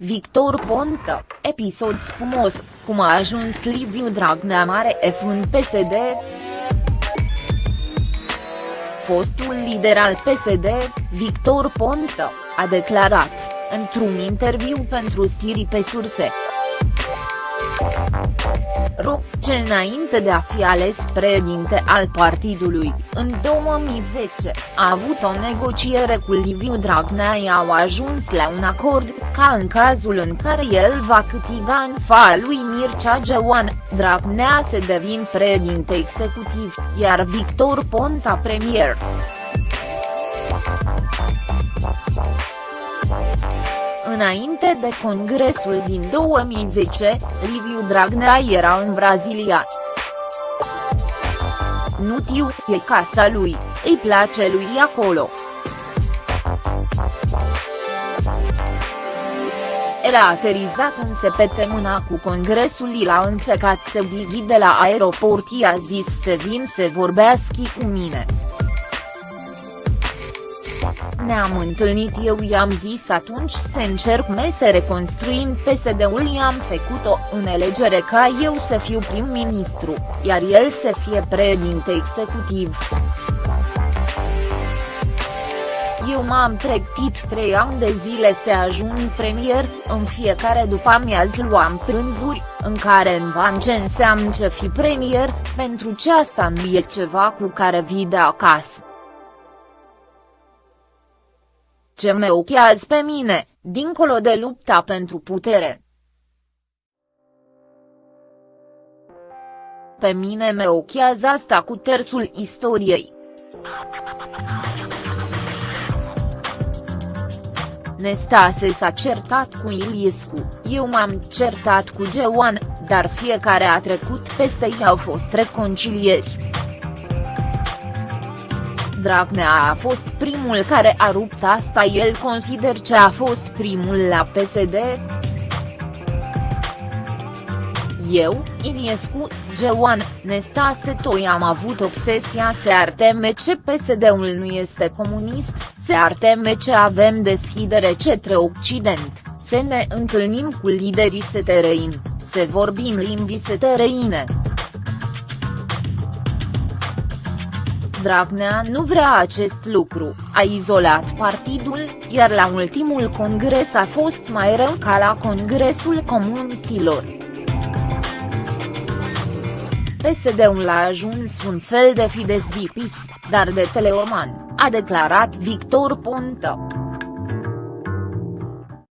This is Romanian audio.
Victor Ponta, episod spumos, cum a ajuns Liviu Dragnea mare F în PSD? Fostul lider al PSD, Victor Ponta, a declarat, într-un interviu pentru stiri pe surse ro, ce înainte de a fi ales președinte al partidului, în 2010, a avut o negociere cu Liviu Dragnea i au ajuns la un acord, ca în cazul în care el va câștiga în fa lui Mircea Geoan, Dragnea se devin președinte executiv, iar Victor Ponta premier. Înainte de congresul din 2010, Liviu Dragnea era în Brazilia. Nu tiu, e casa lui, îi place lui acolo. El a aterizat în săptămâna cu congresul i l-a încercat să de la aeroport i-a zis să vin să vorbească cu mine. Ne-am întâlnit eu i-am zis atunci să încerc me să reconstruim PSD-ul i-am făcut-o în elegere ca eu să fiu prim-ministru, iar el să fie președinte executiv. Eu m-am pregătit trei ani de zile să ajung premier, în fiecare după amiază luam prânzuri, în care învam ce înseamnă ce fi premier, pentru ce asta nu e ceva cu care vii de acasă. Ce mă ochează pe mine, dincolo de lupta pentru putere. Pe mine mă ochează asta cu tersul istoriei. Nestase s-a certat cu Iliescu, eu m-am certat cu Geoan, dar fiecare a trecut peste ei au fost reconcilieri. Dragnea a fost primul care a rupt asta el consider că a fost primul la PSD? Eu, Iniescu, Geoan, Nestase Toi am avut obsesia să arteme ce PSD-ul nu este comunist, să arteme ce avem deschidere cetre Occident, să ne întâlnim cu liderii setereini, să vorbim limbii setereine. Dragnea nu vrea acest lucru, a izolat partidul, iar la ultimul congres a fost mai rău ca la congresul comunitilor. PSD-ul a ajuns un fel de Fidesz zipis, dar de teleorman, a declarat Victor Ponta.